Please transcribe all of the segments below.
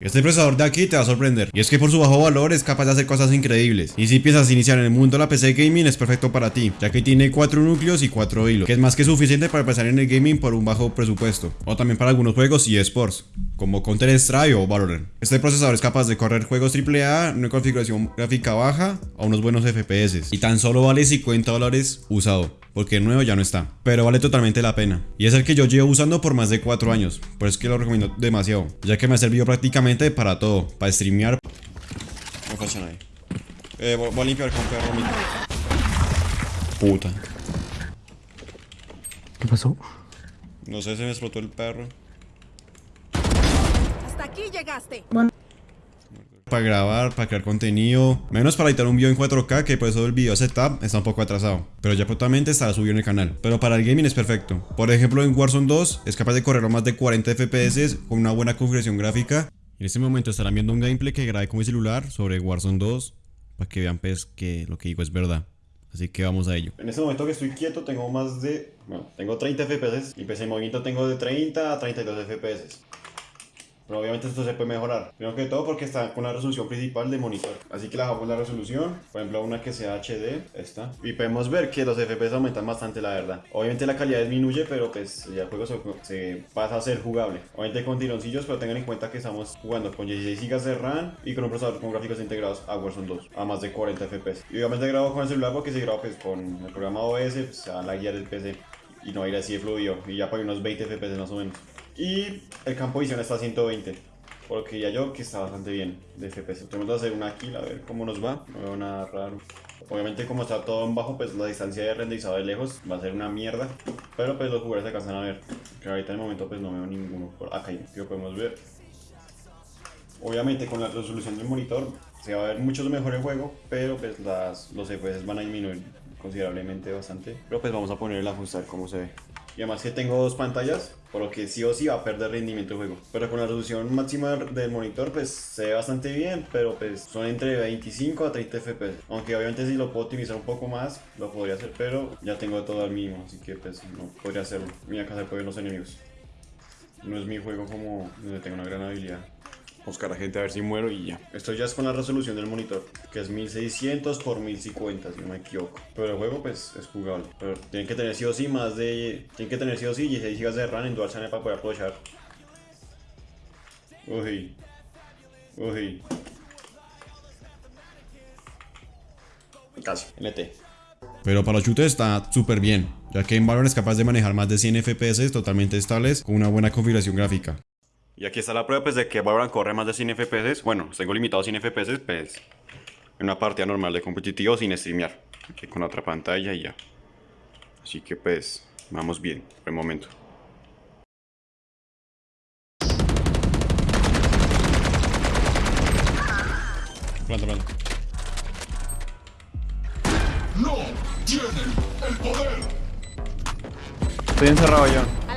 Este procesador de aquí te va a sorprender, y es que por su bajo valor es capaz de hacer cosas increíbles. Y si piensas iniciar en el mundo de la PC Gaming es perfecto para ti, ya que tiene 4 núcleos y 4 hilos, que es más que suficiente para empezar en el gaming por un bajo presupuesto, o también para algunos juegos y esports, como Counter Strike o Valorant. Este procesador es capaz de correr juegos AAA en una configuración gráfica baja a unos buenos FPS, y tan solo vale 50 dólares usado porque el nuevo ya no está, pero vale totalmente la pena. Y es el que yo llevo usando por más de 4 años, por eso es que lo recomiendo demasiado, ya que me ha servido prácticamente para todo, para streamear. No pasa ahí. Eh, voy, a limpiar con perro mi... Puta. ¿Qué pasó? No sé, se me explotó el perro. Aquí llegaste. Para grabar, para crear contenido, menos para editar un video en 4K, que por eso el video setup está un poco atrasado. Pero ya prontamente estará subido en el canal. Pero para el gaming es perfecto. Por ejemplo, en Warzone 2 es capaz de correr a más de 40 FPS con una buena configuración gráfica. En este momento estarán viendo un gameplay que grabé con mi celular sobre Warzone 2, para que vean pues que lo que digo es verdad. Así que vamos a ello. En este momento que estoy quieto tengo más de... Bueno, tengo 30 FPS y PC en movimiento tengo de 30 a 32 FPS. Pero obviamente esto se puede mejorar. Primero que todo porque está con la resolución principal de monitor. Así que le bajamos la resolución. Por ejemplo, una que sea HD. Esta. Y podemos ver que los FPS aumentan bastante, la verdad. Obviamente la calidad disminuye, pero pues ya el juego se, se pasa a ser jugable. Obviamente con tironcillos, pero tengan en cuenta que estamos jugando con 16 GB de RAM y con un procesador con gráficos integrados a Warzone 2. A más de 40 FPS. Y obviamente grabo con el celular porque se graba pues con el programa OS, pues, a la guía del PC. Y no ir así de fluido. Y ya para unos 20 FPS más o menos. Y el campo de visión está a 120. Porque ya yo que está bastante bien de FPS. Tenemos que hacer una kill a ver cómo nos va. No veo nada raro. Obviamente como está todo en bajo, pues la distancia de renderizado de lejos va a ser una mierda. Pero pues los jugadores se alcanzan a ver. Que ahorita en el momento pues no veo ninguno. Por acá que podemos ver. Obviamente con la resolución del monitor se va a ver mucho mejor el juego. Pero pues las, los FPS van a disminuir considerablemente bastante. Pero pues vamos a poner el ajustar cómo se ve. Y además que tengo dos pantallas, por lo que sí o sí va a perder rendimiento el juego. Pero con la resolución máxima del monitor pues se ve bastante bien, pero pues son entre 25 a 30 FPS. Aunque obviamente si lo puedo optimizar un poco más, lo podría hacer, pero ya tengo todo al mínimo, así que pues no podría hacerlo. Mira acá se pueden los enemigos. No es mi juego como donde tengo una gran habilidad buscar a gente a ver si muero y ya. Esto ya es con la resolución del monitor, que es 1600 por 1050, si no me equivoco. Pero el juego pues es jugable. Pero tienen que tener sí o sí más de... Tienen que tener sí o sí 16 GB de RAM en Dual Channel para poder aprovechar. Uy. Uy. Casi. LT. Pero para los shooters está súper bien, ya que en Valorant es capaz de manejar más de 100 FPS totalmente estables con una buena configuración gráfica. Y aquí está la prueba pues, de que Valorant corre más de 100 FPS. Bueno, tengo limitado a 100 FPS, pues en una partida normal de competitivo sin streamear. Aquí con otra pantalla y ya. Así que pues, vamos bien por el momento. Planta, planta. No tienen el poder. Estoy encerrado yo.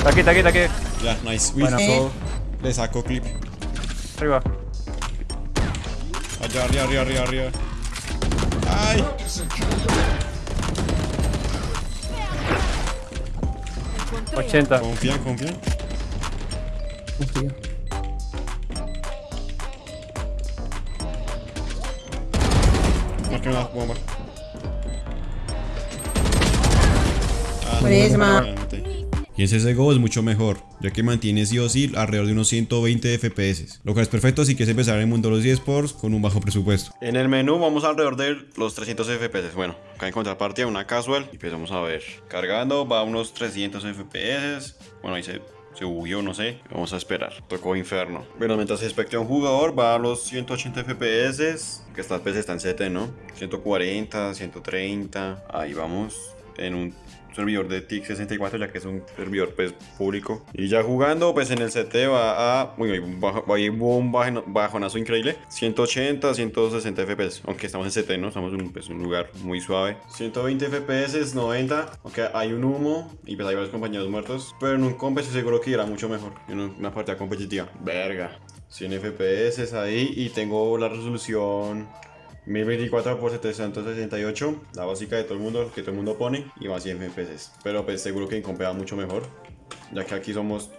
Está aquí, está aquí, está aquí. Ya, nice. Uy, Bueno. so- le saco clip. Arriba. Allá, arriba, arriba, arriba, arriba. ¡Ay! Ese que 80. Confían, confían. Marca una bomba. Ah, Buenísima. Y ese CSGO es mucho mejor, ya que mantiene sí o sí alrededor de unos 120 FPS, lo cual es perfecto si quieres empezar en el mundo de los eSports con un bajo presupuesto. En el menú vamos alrededor de los 300 FPS, bueno, acá en contrapartida una casual. Y pues vamos a ver, cargando va a unos 300 FPS, bueno ahí se, se no sé, vamos a esperar, tocó inferno. Bueno, mientras se especta un jugador va a los 180 FPS, que estas veces están 7, ¿no? 140, 130, ahí vamos, en un servidor de TIC64 ya que es un servidor pues público. Y ya jugando pues en el CT va a uy, un bajo- hay un bajo- bajonazo increíble. 180 160 FPS aunque estamos en CT no estamos en pues, un lugar muy suave. 120 FPS 90 aunque hay un humo y pues hay varios compañeros muertos. Pero en un comp estoy seguro que irá mucho mejor. En un- una partida competitiva verga. 100 FPS ahí y tengo la resolución 1024 por 768, la básica de todo el mundo, que todo el mundo pone, y más 100 FPS. Pero pues seguro que en comp va mucho mejor, ya que aquí somos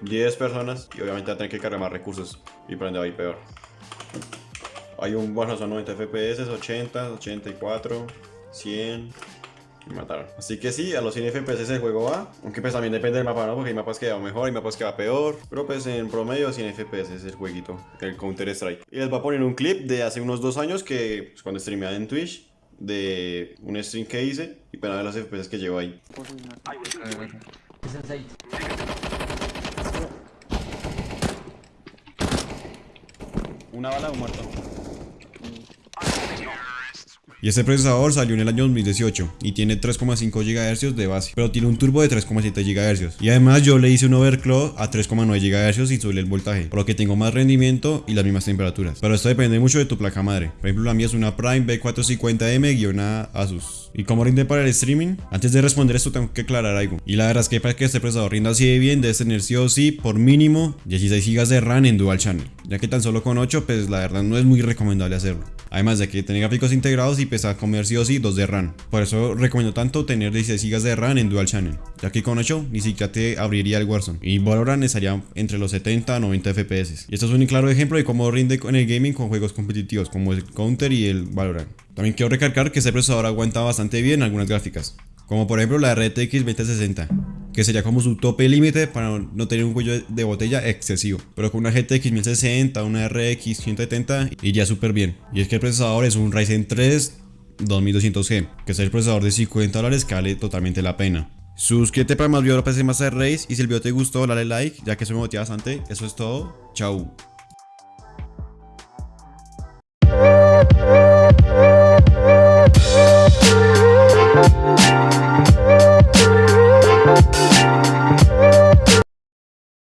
10 personas y obviamente va a tener que cargar más recursos y por a ir peor. Hay un bueno, son 90 FPS, 80, 84, 100. Y mataron. Así que sí, a los 100 FPS el juego va. Aunque pues también depende del mapa, ¿no? Porque hay mapas que va mejor, hay mapas que va peor. Pero pues en promedio 100 FPS es el jueguito, el Counter Strike. Y les voy a poner un clip de hace unos dos años que pues, cuando streameaba en Twitch. De un stream que hice y para ver los FPS que llevo ahí. Una bala o muerto. Y este procesador salió en el año 2018 y tiene 3,5 GHz de base, pero tiene un turbo de 3,7 GHz. Y además yo le hice un overclock a 3,9 GHz y subí el voltaje, por lo que tengo más rendimiento y las mismas temperaturas. Pero esto depende mucho de tu placa madre. Por ejemplo, la mía es una Prime B450M- Asus. ¿Y cómo rinde para el streaming? Antes de responder esto tengo que aclarar algo. Y la verdad es que para que este procesador rinda así de bien, debes tener sí o sí por mínimo 16 GB de RAM en Dual Channel. Ya que tan solo con 8, pues la verdad no es muy recomendable hacerlo. Además de que tener gráficos integrados y pesa comer sí o sí 2 de RAM. Por eso recomiendo tanto tener 16 GB de RAM en Dual Channel. Ya que con 8 ni siquiera te abriría el Warzone. Y Valorant estaría entre los 70 a 90 FPS. Y esto es un claro ejemplo de cómo rinde en el gaming con juegos competitivos como el Counter y el Valorant. También quiero recalcar que este procesador aguanta bastante bien algunas gráficas. Como por ejemplo la RTX 2060 que sería como su tope límite para no tener un cuello de botella excesivo. Pero con una GTX 1060, una RX 170 iría súper bien. Y es que el procesador es un Ryzen 3 2200G, que es el procesador de 50 dólares que vale totalmente la pena. Suscríbete para más videos de PC Master Race y si el video te gustó dale like ya que eso me motiva bastante. Eso es todo. Chau.